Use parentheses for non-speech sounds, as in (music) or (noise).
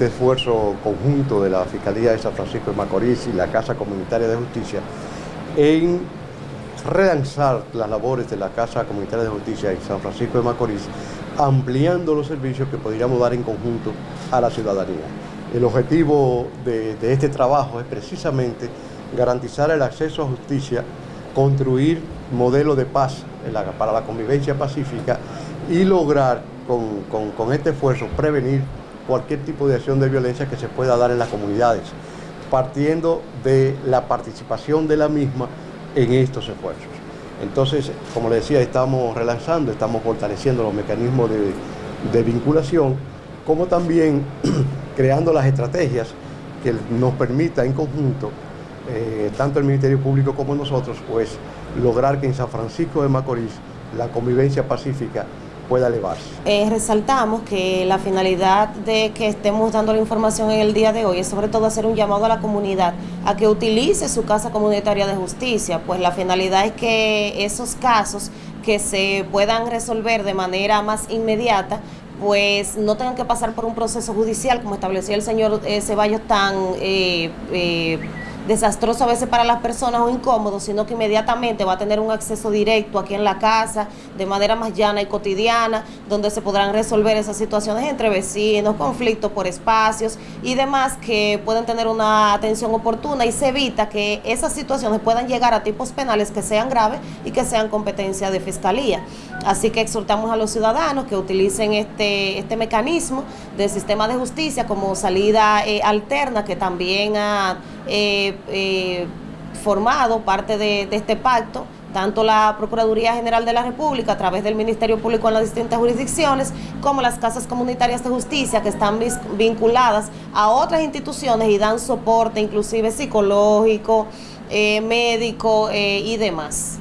este esfuerzo conjunto de la Fiscalía de San Francisco de Macorís y la Casa Comunitaria de Justicia en relanzar las labores de la Casa Comunitaria de Justicia en San Francisco de Macorís, ampliando los servicios que podríamos dar en conjunto a la ciudadanía. El objetivo de, este trabajo es precisamente garantizar el acceso a justicia, construir modelos de paz para la convivencia pacífica y lograr con, con este esfuerzo prevenir cualquier tipo de acción de violencia que se pueda dar en las comunidades, partiendo de la participación de la misma en estos esfuerzos. Entonces, como le decía, estamos relanzando, estamos fortaleciendo los mecanismos de, vinculación, como también (clears throat) creando las estrategias que nos permita en conjunto, eh, tanto el Ministerio Público como nosotros, pues lograr que en San Francisco de Macorís la convivencia pacífica Eh, resaltamos que la finalidad de que estemos dando la información en el día de hoy es sobre todo hacer un llamado a la comunidad a que utilice su casa comunitaria de justicia, pues la finalidad es que esos casos que se puedan resolver de manera más inmediata pues no tengan que pasar por un proceso judicial como estableció el señor eh, Ceballos tan eh, eh desastroso a veces para las personas o incómodo, sino que inmediatamente va a tener un acceso directo aquí en la casa, de manera más llana y cotidiana, donde se podrán resolver esas situaciones entre vecinos, conflictos por espacios y demás que pueden tener una atención oportuna y se evita que esas situaciones puedan llegar a tipos penales que sean graves y que sean competencia de fiscalía. Así que exhortamos a los ciudadanos que utilicen este, este mecanismo del sistema de justicia como salida eh, alterna que también ha eh, eh, formado parte de, este pacto, tanto la Procuraduría General de la República a través del Ministerio Público en las distintas jurisdicciones, como las casas comunitarias de justicia que están vinculadas a otras instituciones y dan soporte inclusive psicológico, eh, médico y demás.